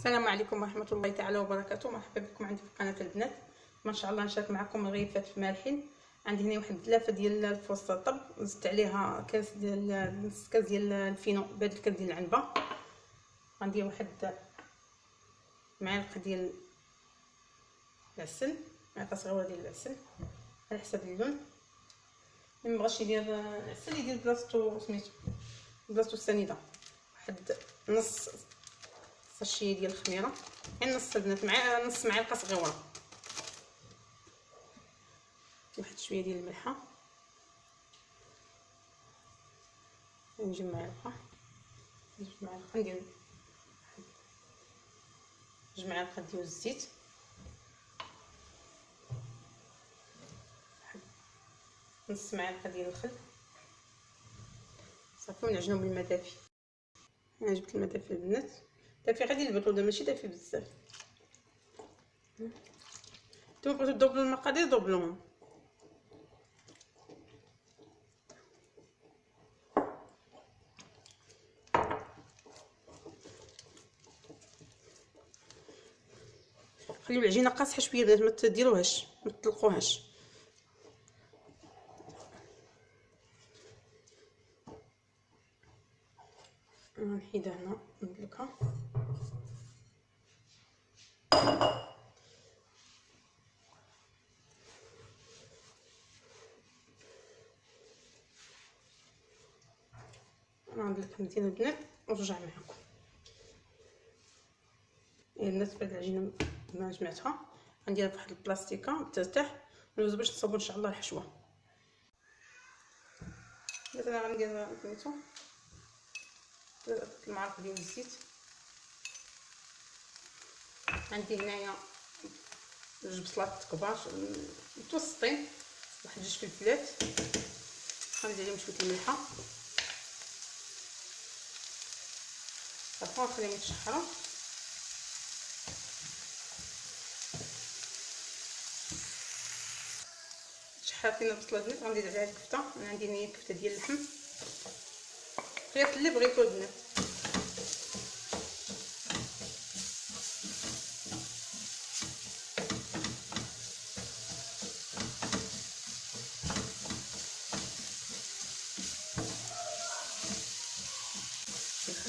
السلام عليكم ورحمة الله تعالى وبركاته. مرحبا بكم عندي في قناة البنات. ما شاء الله نشارك معكم رغيفات مالحين عندي هنا واحد ثلاثة ديال الفرص الطب زدت عليها كاس ديال نص كاس ديال الفينو بهذا الكاس ديال العنبة. غندير واحد معلقة ديال العسل معلقة صغيرة ديال العسل على حسب اللون. اللي مبغاش يدير العسل يدير بلاصتو سميتو بلاصتو السنيدة. واحد نص ساشي ديال الخميرة. غير نص البنات مع نص معلقه صغيره واحد شوية ديال الملحة. نجيب معلقه نجيب معلقه ندير جوج معالق ديال الزيت. نص معلقه ديال الخل. صافي ونعجنو بالماء دافي أنا جبت الماء دافي البنات دافي غادي البروده ماشي دافي بزاف نتوما بغيتو دوبلو المقادير دوبلوهم خليو العجينه قاصحه شوية بنات ما تديروهاش ما تطلقوهاش. نحيدها هنا. ندلكها ندلك مزيان البنات ونرجع معكم. البنات بعد العجينه ما جمعتها. غنديرها فواحد البلاستيكة ترتاح ندوز باش نصاوبو إن شاء الله الحشوة. دابا غندير سميتو المعلقة ديال الزيت. عندي هنايا جوج بصلات كبار متوسطين واحد جوج فلفلات. غندير عليهم شوية الملحة. صافي نخليهم يتشحروا. شحاتين البصله البنات غندير عليها الكفتة. أنا عندي هنايا كفتة ديال اللحم. خيط اللي بغيتو البنات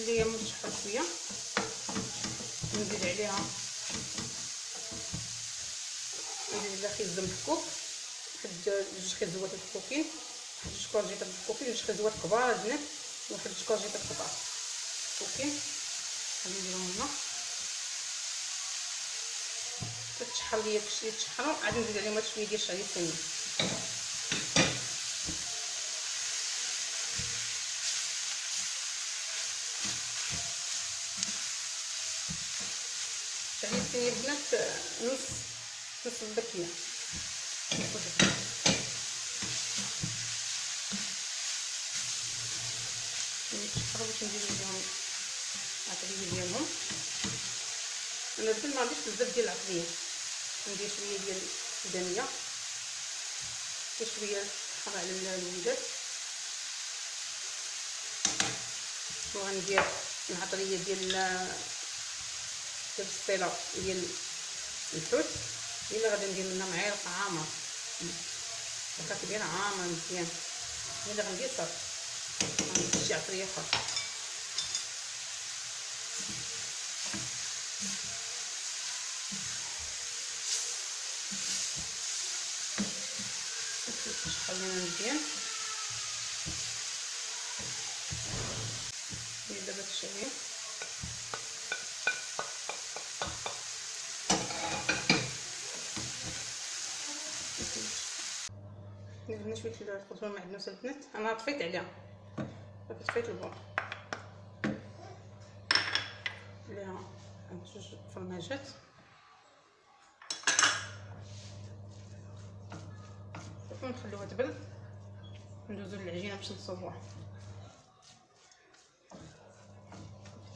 نخليها متشحر شوية نزيد عليها. نزيد عليها خيزه محكوك واحد جوج خيزوات محكوكين واحد جوج كورجيطات محكوكين جوج خيزوات كبار البنات واحد جوج كورجيطات كبار محكوكين غادي نديرهم هنا تتشحر ليا كشي يتشحروا عاد نزيد عليهم شوية ديال الشعريه الثانية الشعريه الثانية البنات نص نص البكية. باش ندير لهم العطريه ديالهم. أنا دابا ما عنديش بزاف ديال العطريه ندير شوية ديال السودانية وشوية حار على الوليدات وغندير العطريه ديال ديال السطيله ديال الحوت الا غادي ندير منها معلقه عامر واخا كبيره عامر مزيان. الا غندير صافي. غندير شي عطرية أخرى. شحال لينا مزيان. دابا الشعير درنا شوية الخضره المعدنوسه البنات أنا طفيت عليها. طفيت البون عليها جوج فرماجات صافي نخليوها تبرد ندوزو للعجينة باش نصوبوها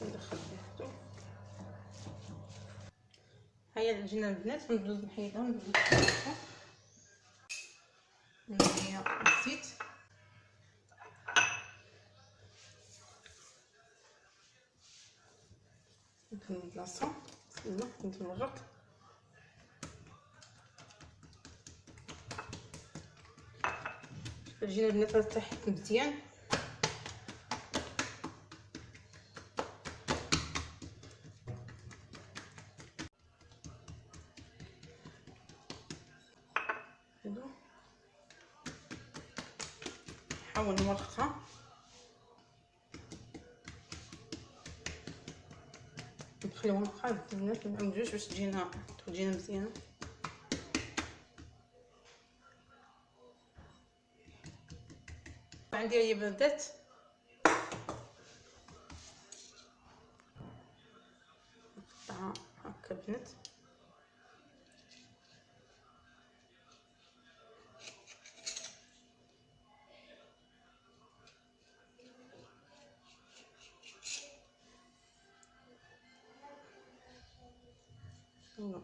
ندخل حتى هيا العجينة البنات ندوز نحيدها ندوز نحيدها. ندير الزيت نكمل البلاصه نستنى نتمرق الجينا البنات غتحك مزيان. نحاول نورقها نخليهم بقى البنات نعوجوش باش تجينا تجينا مزيانه عندي هي بدات نقطعها هكا بنات No.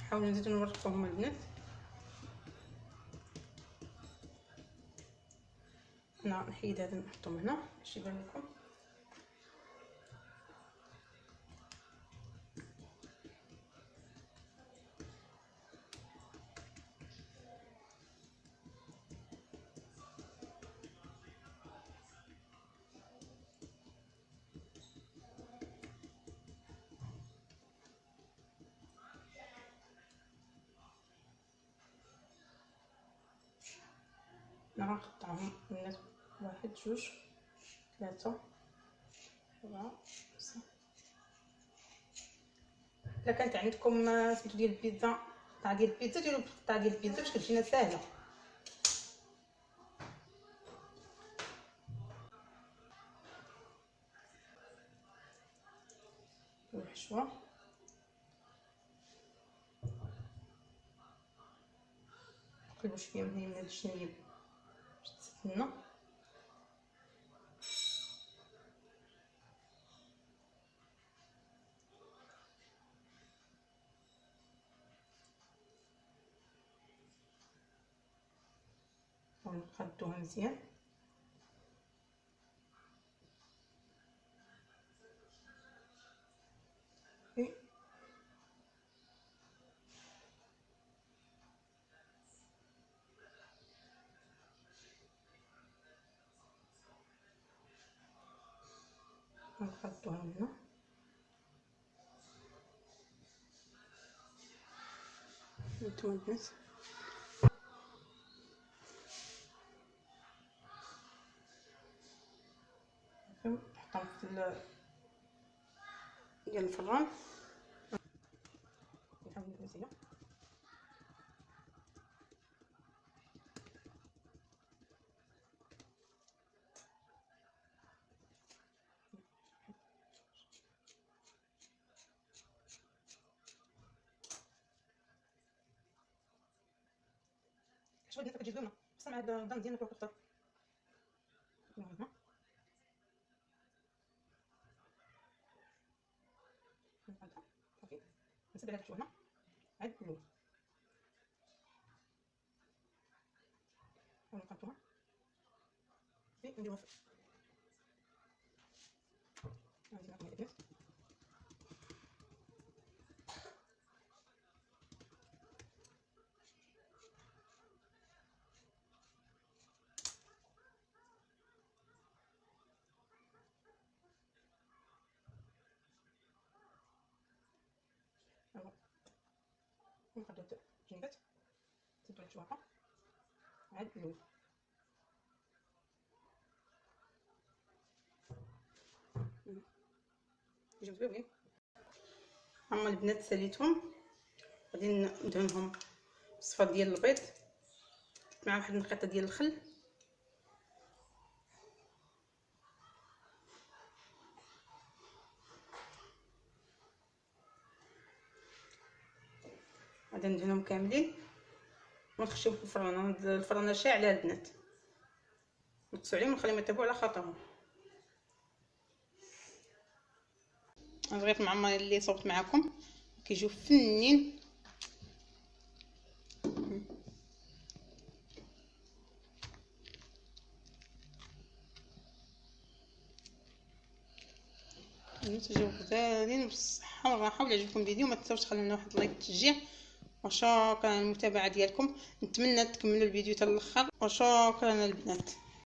نحاول نزيدو نورقوهم البنات أنا نحيد هذا نحطهم هنا باش يبان لكم نقطعهم الناس. واحد جوج ثلاثة أربعة خمسة. إلا كانت عندكم سميتو ديال البيتزا قطعة ديال البيتزا ديرو قطعة ديال البيتزا باش كتجينا ساهلة الحشوة نقلبو شوية من هنا من الشنيب باش تسخن ونخدوها مزيان نحطوها هنا البنات نحطهم في ديال الفران نحاول ندير شوية بنات كتجي زوينه بصح مع هاد الدم ديالنا كيوقف أكثر هنا صافي نسد هاد الحشوه هنا عاد اللون ونقطعوها صافي نديروها في غادي نعطيها البنات ونخدو الجنبات نسدو الشواقه عاد اللون يجيو زوينين هما البنات ساليتهم غادي ندهنهم بالصفا ديال البيض مع واحد النقيطة ديال الخل. غادي ندهنهم كاملين. ونخشيهم في الفران الفران شاعله البنات. نقصوا عليهم ونخليهم يطيبوا على خاطرهم. الرغيف المعمر اللي صوبت معكم كيجيو فنين. تجيو غزالين بالصحة والراحة ولا عجبكم الفيديو. ما تنساوش تخليو لنا واحد لايك تشجيع. وشكرا على المتابعة ديالكم. نتمنى تكملوا الفيديو حتى الأخر. وشكرا البنات